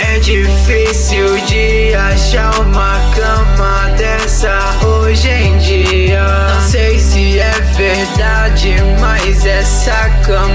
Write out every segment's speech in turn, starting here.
É difícil de achar uma cama dessa hoje em dia. Não sei se é verdade, mas essa cama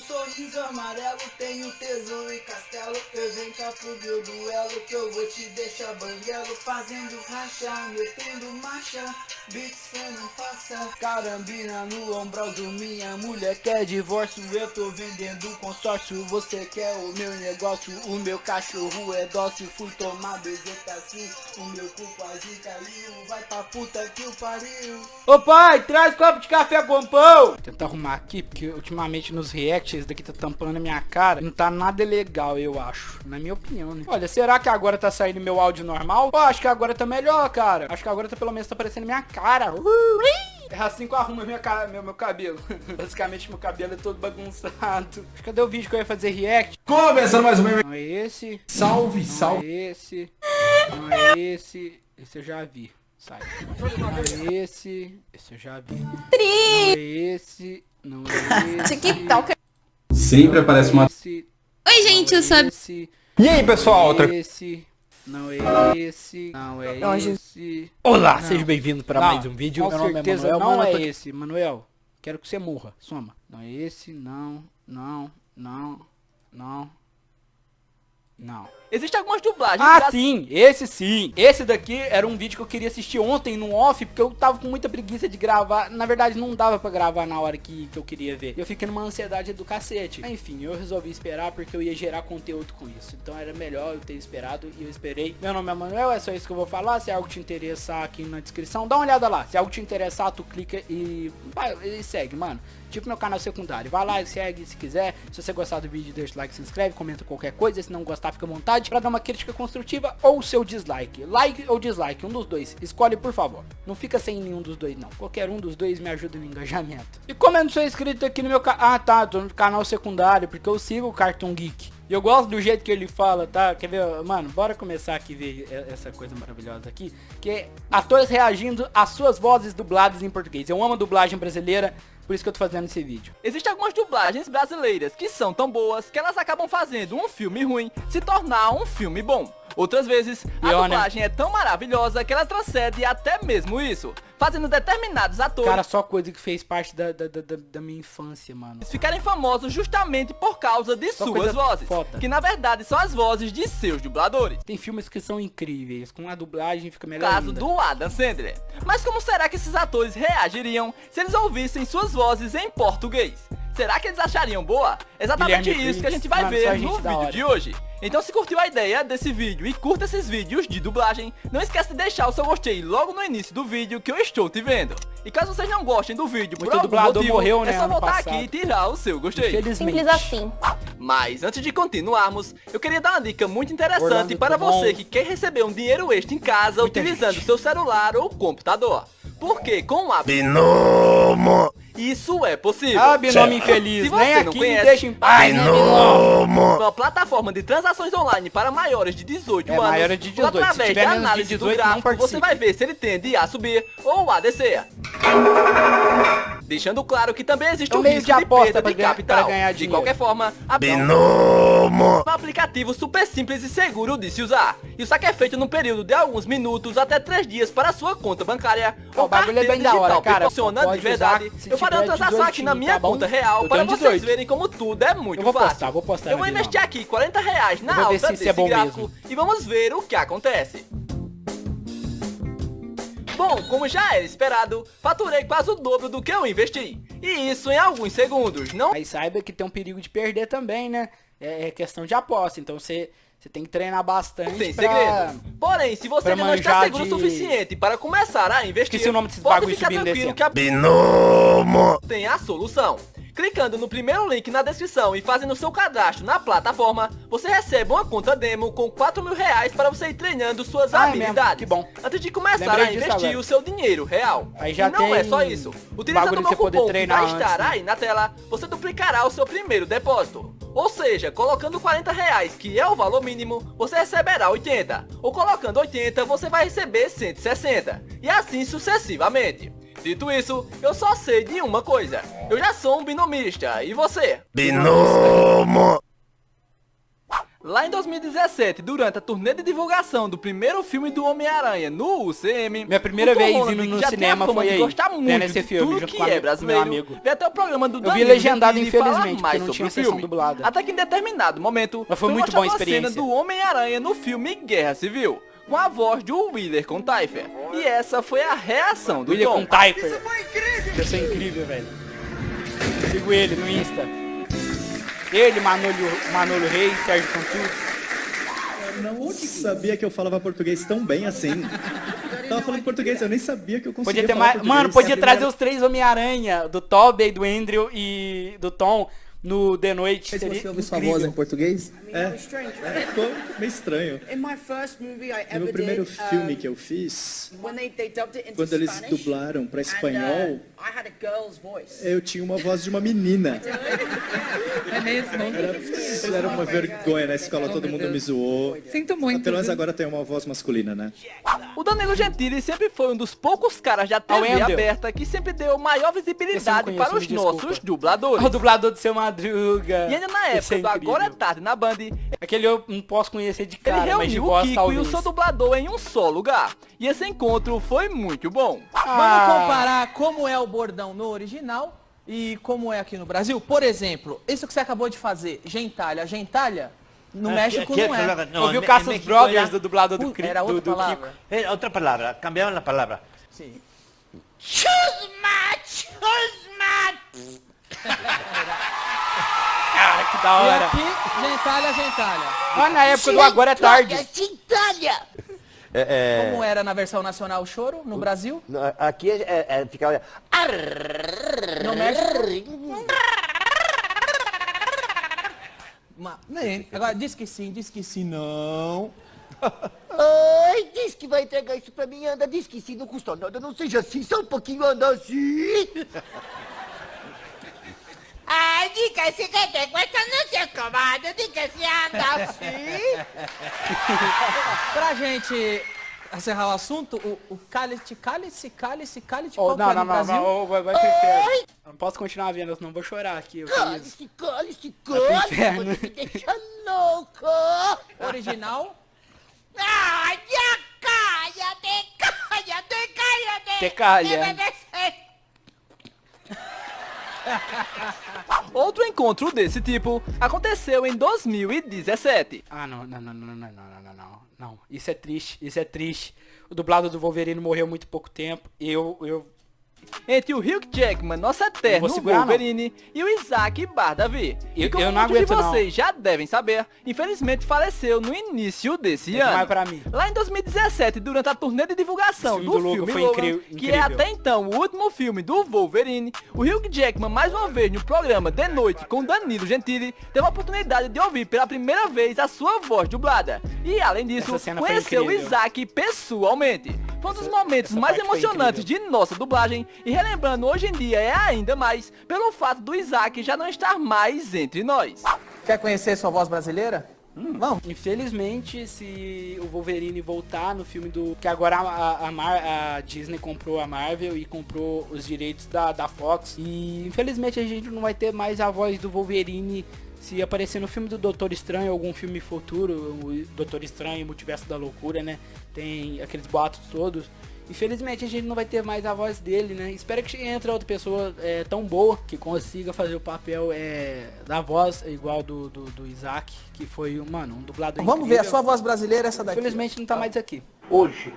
um sorriso amarelo, tenho tesouro e castelo. Eu venho cá pro meu duelo que eu vou te deixar banguelo. Fazendo racha, metendo marcha Beat cê não passa Carambina no ombral do minha mulher quer divórcio. Eu tô vendendo consórcio, você quer o meu negócio. O meu cachorro é dócil, fui tomar bezetacil O meu cu quase caiu, vai pra puta que o pariu. Ô pai, traz copo de café com pão. Vou tentar arrumar aqui, porque ultimamente nos reacts esse daqui tá tampando a minha cara Não tá nada legal, eu acho Na minha opinião, né? Olha, será que agora tá saindo meu áudio normal? Pô, acho que agora tá melhor, cara Acho que agora tá, pelo menos tá aparecendo minha cara É assim que eu arrumo minha cara, meu, meu cabelo Basicamente meu cabelo é todo bagunçado Cadê o vídeo que eu ia fazer react? Começando mais um meme. Não é esse Salve, Não salve. é esse Não é esse Esse eu já vi Sai. Não é esse Esse eu já vi Não é esse Não é esse TikTok. Sempre aparece uma. esse, Oi, gente, eu sou esse, E aí, pessoal? Outra... esse, não é esse, não é Não, esse. Olá, Não. seja bem-vindo para mais um vídeo. Com Meu nome é certeza Manuel, não é tô esse, Manuel. Quero que você morra, soma. Não é esse, não, não, não, não, não. Existem algumas dublagens Ah, gra- sim, esse sim. Esse daqui era um vídeo que eu queria assistir ontem no off, porque eu tava com muita preguiça de gravar. Na verdade, não dava pra gravar na hora que, que eu queria ver. Eu fiquei numa ansiedade do cacete. Enfim, eu resolvi esperar porque eu ia gerar conteúdo com isso. Então era melhor eu ter esperado e eu esperei. Meu nome é Manuel, é só isso que eu vou falar. Se algo te interessar aqui na descrição, dá uma olhada lá. Se algo te interessar, tu clica e, e segue, mano. Tipo meu canal secundário. Vai lá e segue se quiser. Se você gostar do vídeo, deixa o like, se inscreve, comenta qualquer coisa. Se não gostar, fica à vontade pra dar uma crítica construtiva ou seu dislike. Like ou dislike, um dos dois. Escolhe, por favor. Não fica sem nenhum dos dois, não. Qualquer um dos dois me ajuda no engajamento. E como eu não sou inscrito aqui no meu canal... Ah, tá. Tô no canal secundário, porque eu sigo o Cartoon Geek. E eu gosto do jeito que ele fala, tá? Quer ver? Mano, bora começar aqui ver essa coisa maravilhosa aqui. Que é atores reagindo às suas vozes dubladas em português. Eu amo a dublagem brasileira, por isso que eu tô fazendo esse vídeo. Existem algumas dublagens brasileiras que são tão boas que elas acabam fazendo um filme ruim se tornar um filme bom. Outras vezes, a né? dublagem é tão maravilhosa que ela transcende até mesmo isso, fazendo determinados atores Cara, só coisa que fez parte da, da, da, da- minha infância, mano. ficarem famosos justamente por causa de Só suas vozes, foda. que na verdade são as vozes de seus dubladores. Tem filmes que são incríveis, com a dublagem fica melhor caso ainda. do Adam Sandler. Mas como será que esses atores reagiriam se eles ouvissem suas vozes em português? Será que eles achariam boa? Exatamente Guilherme isso que a gente vai mano, ver só no gente da vídeo hora. de hoje. Então se curtiu a ideia desse vídeo e curta esses vídeos de dublagem, não esquece de deixar o seu gostei logo no início do vídeo que eu estou te vendo. E caso vocês não gostem do vídeo por Muito algum dublador motivo, morreu, é né, só ano voltar passado. aqui e tirar o seu gostei. Simples assim. Mas antes de continuarmos, eu queria dar uma dica muito interessante Orlando para você que quer receber um dinheiro extra em casa Muita utilizando gente. seu celular ou computador. Porque com a Binomo! Isso é possível. Ah, binômio infeliz, Se você nem aqui me conhece- deixa em paz, né, binômio? Uma plataforma de transações online para maiores de 18 É, anos. maiores de 18. ou através Se tiver de menos de análise 18, do gráfico, você vai ver se ele tende a subir ou a descer. Deixando claro que também existe É um o meio risco de de, aposta de ganhar- capital. para ganhar de qualquer forma, a Binomo! um aplicativo super simples e seguro de se usar. E o saque é feito num período de alguns minutos até 3 dias para a sua conta bancária o bagulho é bem da hora, cara. Pode de verdade. Eu farei uma transação aqui na 18, minha tá conta real para vocês 18. verem como tudo é muito Eu vou fácil. postar, vou postar Eu vou investir aqui 40 reais na Eu vou ver alta desse é bom gráfico mesmo. e vamos ver o que acontece. Bom, como já era esperado, faturei quase o dobro do que eu investi. E isso em alguns segundos, não Mas saiba que tem um perigo de perder também, né? É, é questão de aposta, então você, você tem que treinar bastante tem pra... segredo. Porém, se você ainda não está seguro o de- suficiente para começar a investir, Esqueci o nome desses pode ficar tranquilo que a Binomo! tem a solução. Clicando no primeiro link na descrição e fazendo seu cadastro na plataforma, você recebe uma conta demo com 4 mil reais para você ir treinando suas Ah, é habilidades. Que bom. Antes de começar Lembrei a investir agora. o seu dinheiro real. Aí já e não é só isso. Utilizando o meu cupom que treinar vai antes, estar né? aí na tela, você duplicará o seu primeiro depósito. Ou seja, colocando 40 reais, que é o valor mínimo, você receberá 80. Ou colocando 80, você vai receber 160. E assim sucessivamente. Dito isso, eu só sei de uma coisa. Eu já sou um binomista. E você? Binomo. Lá em 2017, durante a turnê de divulgação do primeiro filme do Homem-Aranha no UCM, Minha primeira vez Holland, indo no cinema foi aí, gostar vendo muito esse de filme tudo junto que com é com meu brasileiro, amigo. até o programa do Eu Danilo vi legendado, infelizmente, mais não sobre tinha o sessão filme. dublada. Até que em determinado momento, Mas foi muito boa a mostrada cena experiência. do Homem-Aranha no filme Guerra Civil, com a voz do Willer Contaifer. E essa foi a reação do Tom. com Typer. Isso é incrível, velho. Sigo ele no Insta. Ele, Manolo, Manolo Reis, Sérgio Cantucci. não sabia que eu falava português tão bem assim. Tava falando português, eu nem sabia que eu conseguia Podia ter falar mais. português. Mano, podia a trazer os três Homem-Aranha, do Tobey, do Andrew e do Tom no The Noite. Se Seria você ouve sua voz em português? É, ficou meio estranho. In my first movie I No meu primeiro filme que eu fiz, when they, they dubbed it into quando eles Spanish, dublaram para espanhol, uh, I had a girl's voice. eu tinha uma voz de uma menina. É mesmo? Era, era uma vergonha na escola, todo mundo me zoou. Sinto muito. Pelo menos agora tem uma voz masculina, né? O Danilo Gentili sempre foi um dos poucos caras da TV aberta que sempre deu maior visibilidade conheço, para os nossos dubladores. O dublador do seu Madruga. E ainda na época é do Agora é. Tarde na Band, Aquele eu não posso conhecer de ele cara, mas de reuniu o voz Kiko talvez. e o seu dublador em um só lugar. E esse encontro foi muito bom. Ah. Vamos comparar como é o bordão no original e como é aqui no Brasil. Por exemplo, isso que você acabou de fazer, gentalha. Gentalha, no México não é. Eu vi o Cassius Brothers do dublador do, Uh, Cri- era do, outra do Kiko. palavra. Eh, otra palabra, cambiaron la palabra. Sim. Cara, que da E hora. aqui, gentalha, gentalha. Olha na época do Agora é Tarde. Como era na versão nacional o choro no Brasil? Aquí es, eh, eh, ficaba... No México? Ma- bem, agora diz que sim, diz que sim, não. Ai, diz que vai entregar isso pra mim, anda, diz que sim, não custa nada, não seja assim, só um pouquinho anda assim. Beh, dicasi che te questo non si è comodo, dica-se anda assim. pra gente encerrar o assunto, o, o cálice, cálice, cálice, cálice, oh, não, é não, não, não, vai, vai pro inferno. Não posso continuar vendo, senão vou chorar aqui. Cálice, cálice, cálice, você me deixa louco. Original? Ah, já caia, decaia, decaia, decaia. Decaia. Outro encontro desse tipo aconteceu em 2017. Ah, não, não, não, não, não, não, não, não, não. Isso é triste, isso é triste. O dublado do Wolverine morreu muito pouco tempo. Eu, eu, Entre o Hugh Jackman, nosso Não eterno segurar, não. Wolverine, e o Isaac Bardavi. Eu- e como eu não muitos de aguento, não. vocês já devem saber, infelizmente faleceu no início desse É ano. pra mim. Lá em 2017, durante a turnê de divulgação do filme do filme Logan incrível- que é até então o último filme do Wolverine, o Hugh Jackman, mais uma vez no programa De Noite com Danilo Gentili, teve a oportunidade de ouvir pela primeira vez a sua voz dublada. E além disso, conheceu o. Isaac pessoalmente. Foi um dos momentos mais emocionantes de nossa dublagem e relembrando hoje em dia é ainda mais pelo fato do Isaac já não estar mais entre nós. quer conhecer sua voz brasileira? Hum, vamos. infelizmente, se o Wolverine voltar no filme do... Que agora a, a, Mar- a Disney comprou a Marvel e comprou os direitos da, da Fox. E infelizmente a gente não vai ter mais a voz do Wolverine se aparecer no filme do Doutor Estranho, algum filme futuro, o Doutor Estranho, Multiverso da Loucura, né? Tem aqueles boatos todos. Infelizmente a gente não vai ter mais a voz dele, né? Espero que entre outra pessoa é, tão boa que consiga fazer o papel é, da voz igual do, do, do Isaac, que foi, mano, um dublador Vamos ver, a incrível. sua voz brasileira é essa daqui. Infelizmente não tá mais aqui. Hoje,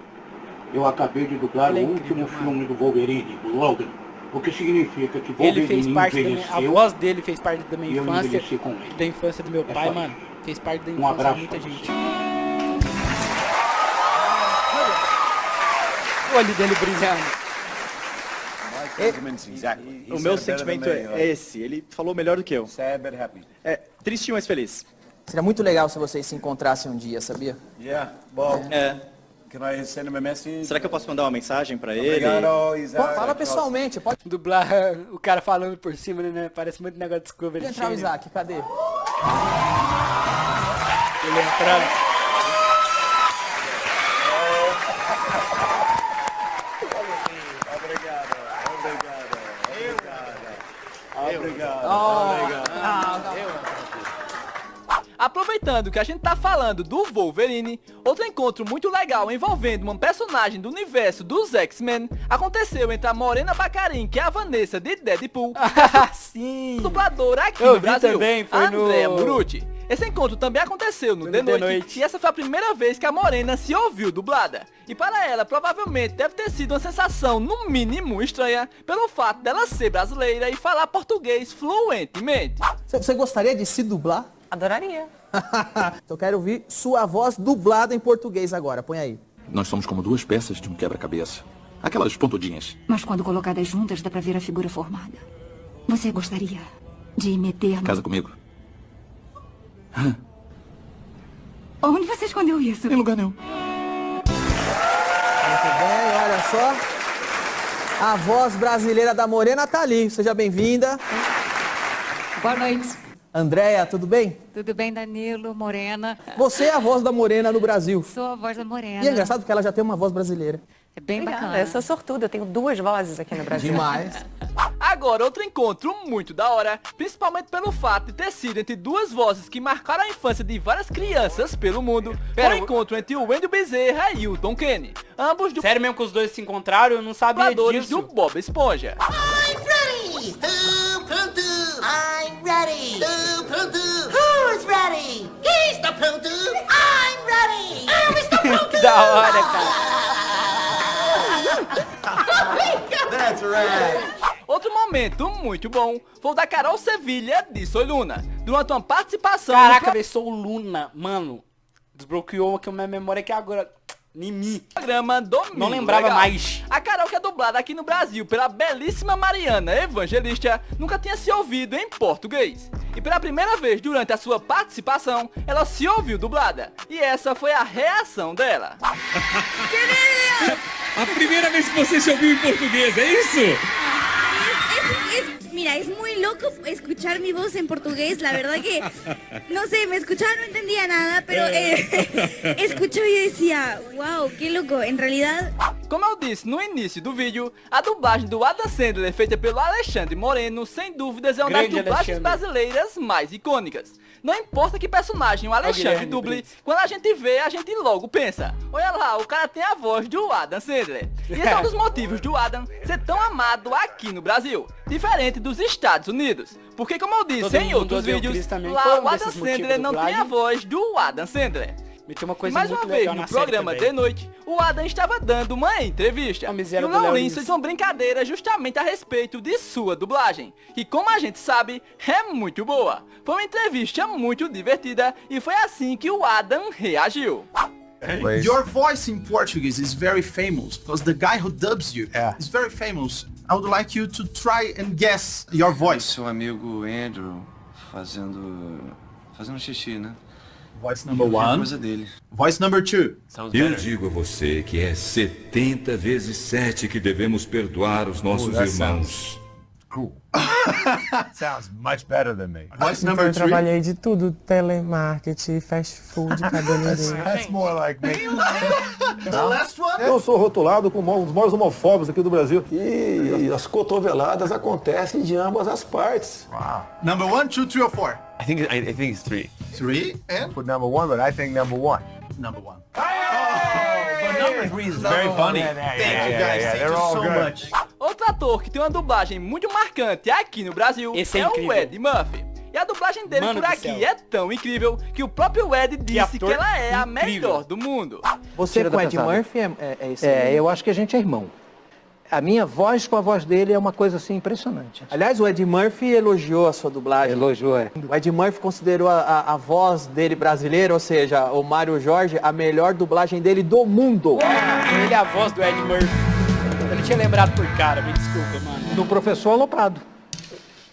eu acabei de dublar é o incrível, último mano. filme do Wolverine, o Logan. O que significa que Ele fez parte da minha, a envelheceu voz dele fez parte da minha infância, envelheci com ele. da infância do meu É pai, só mano. Fez parte da Um infância de abraço muita a você. gente. O olho dele brilhando. O meu sentimento é é esse. Ele falou melhor do que eu. É triste, mas feliz. Seria muito legal se vocês se encontrassem um dia, sabia? Yeah, well, É. can I send him a message? Será que eu posso mandar uma mensagem pra ele? Obrigado, Isaac. Pô, fala pessoalmente, pode Dublar o cara falando por cima, né? Parece muito negócio de Discovery entrar o. Isaac, cadê? Ele entrando. Aproveitando que a gente tá falando do Wolverine, outro encontro muito legal envolvendo uma personagem do universo dos X-Men aconteceu entre a Morena Bacarin, que é a Vanessa de Deadpool, Ah, sim. dubladora aqui Eu no Brasil, também, foi Andrea no- Murucci. Esse encontro também aconteceu no The The Noite, Noite. e essa foi a primeira vez que a Morena se ouviu dublada. E para ela, provavelmente deve ter sido uma sensação, no mínimo, estranha, pelo fato dela ser brasileira e falar português fluentemente. Você gostaria de se dublar? Adoraria. então eu quero ouvir sua voz dublada em português agora, põe aí. Nós somos como duas peças de um quebra-cabeça. Aquelas pontudinhas. Mas quando colocadas juntas dá pra ver a figura formada. Você gostaria de meter no... Casa comigo. Onde você escondeu isso? Em lugar nenhum. Muito bem, olha só. A voz brasileira da Morena tá ali. Seja bem-vinda. Boa noite. Andréia, tudo bem? Tudo bem, Danilo, Morena? Você é a voz da Morena no Brasil. Sou a voz da Morena. E é engraçado porque ela já tem uma voz brasileira. É bem Obrigada. bacana. Eu sou sortuda, eu tenho duas vozes aqui no Brasil. Demais. Agora, outro encontro muito da hora, principalmente pelo fato de ter sido entre duas vozes que marcaram a infância de várias crianças pelo mundo, Pera, foi o encontro entre o Wendell Bezerra e o Tom Kenny, ambos Sério mesmo que os dois se encontraram? Eu não sabia disso. do Bob Esponja. I'm ready! Pronto? I'm ready! Eu estou pronto! Que da hora, cara. That's right. Outro momento muito bom foi o da Carol Sevilha de Soy Luna, durante uma participação Caraca, velho, sou Luna. Mano, desbloqueou aqui a minha memória aqui agora. Mim. programa Domingo Não lembrava Legal. mais. A que dublada aqui no Brasil pela belíssima Mariana Evangelista, nunca tinha se ouvido em português. E pela primeira vez durante a sua participação, ela se ouviu dublada. E essa foi a reação dela. A primeira vez que você se ouviu em português, é isso? Es- mira, es muy loco escuchar mi voz en portugués. La verdad que, no sé, me escuchaba, no entendía nada, pero eh, escuchaba y yo decía, wow, qué loco. En realidad, Como eu disse no início do vídeo, a dublagem do Adam Sandler feita pelo Alexandre Moreno, sem dúvidas é uma das Grande dublagens Alexandre. brasileiras mais icônicas. Não importa que personagem o Alexandre duble, quando a gente vê, a gente logo pensa, olha lá, o cara tem a voz do Adam Sandler. E esse é um dos motivos do Adam ser tão amado aqui no Brasil, diferente dos Estados Unidos. Porque como eu disse Todo em outros o vídeos, lá o Adam Sandler não tem a voz do Adam Sandler. Me tem uma E coisa mais muito uma vez, no programa também. de noite, o Adam estava dando uma entrevista. A E miséria o Léo Laurinho Lins. fez uma brincadeira justamente a respeito de sua dublagem. Que como a gente sabe, é muito boa. Foi uma entrevista muito divertida e foi assim que o Adam reagiu. Your voice in Portuguese is very famous because the guy who dubs you is very famous. I would like you to try and guess your voice. Seu amigo Andrew fazendo. fazendo xixi, né? Voice number one. coisa dele. Voice number two. Eu digo a você que é 70 vezes 7 que devemos perdoar os nossos Oh, irmãos. Cool. Sounds much better than me. Voice Então, eu trabalhei de tudo, telemarketing, fast food, cabeleireiro. That's more like me. The last one. Eu sou rotulado como um dos maiores homofóbicos aqui do Brasil. E as cotoveladas acontecem de ambas as partes. Number one, two, three, or four. I think I, I think it's three. Three and Put number one, but I think number one. number one. But number three is very funny. Thank you guys. Thank They're you all so good. much. Outro ator que tem uma dublagem muito marcante aqui no Brasil Esse é é, o. Ed Murphy. E a dublagem dele Mano por aqui céu. é tão incrível que o próprio Ed disse que, ela é a incrível. melhor do mundo. Você Tira com Ed. Murphy é, é, é esse É, aí? eu acho que a gente é irmão. A minha voz com a voz dele é uma coisa assim impressionante. Aliás, o Ed Murphy elogiou a sua dublagem. Elogiou, é. O Ed Murphy considerou a, a, a voz dele brasileira, ou seja, o Mário Jorge, a melhor dublagem dele do mundo. Ele é a voz do Ed Murphy. Tá me tinha lembrado por cara, me desculpa, mano. Do professor Aloprado.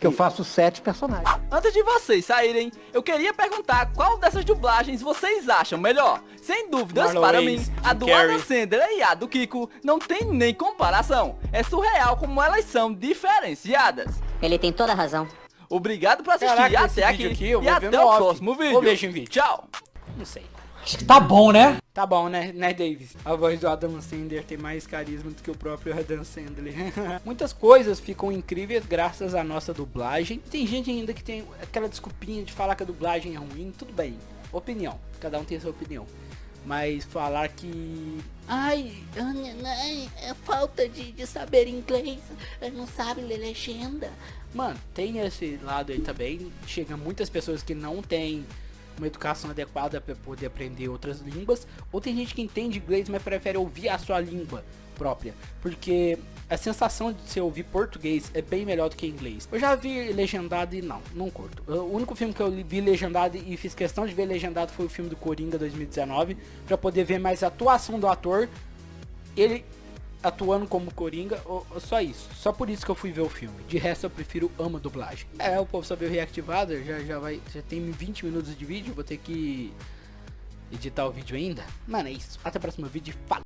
Que eu faço sete personagens. Antes de vocês saírem, eu queria perguntar qual dessas dublagens vocês acham melhor. Sem dúvidas, Marlon para mim, a do. Adam Sandler e a do Kiko não tem nem comparação. É surreal como elas são diferenciadas. Ele tem toda a razão. Obrigado por assistir Caraca, até aqui aqui e até o off. próximo vídeo. Vou vídeo. Tchau. Não sei. Acho que tá bom, né? Tá bom, né, né, Davis? A voz do Adam Sandler tem mais carisma do que o próprio Adam Sandler. Muitas coisas ficam incríveis graças à nossa dublagem. Tem gente ainda que tem aquela desculpinha de falar que a dublagem é ruim. Tudo bem, opinião. Cada um tem a sua opinião. Mas falar que... Ai, é falta de, de saber inglês. Não sabe ler legenda. Mano, tem esse lado aí também. Chega muitas pessoas que não têm uma educação adequada para poder aprender outras línguas. Ou tem gente que entende inglês, mas prefere ouvir a sua língua própria. Porque a sensação de você ouvir português é bem melhor do que inglês. Eu já vi legendado e não, não curto. O único filme que eu vi legendado e fiz questão de ver legendado foi o filme do Coringa 2019. para poder ver mais a atuação do ator. Ele atuando como Coringa, ou, ou só isso. Só por isso que eu fui ver o filme. De resto eu prefiro ama dublagem. É, o povo só viu reactivado, já, já vai. Já tem 20 minutos de vídeo, vou ter que editar o vídeo ainda. Mano, é isso. Até o próximo vídeo. Fala!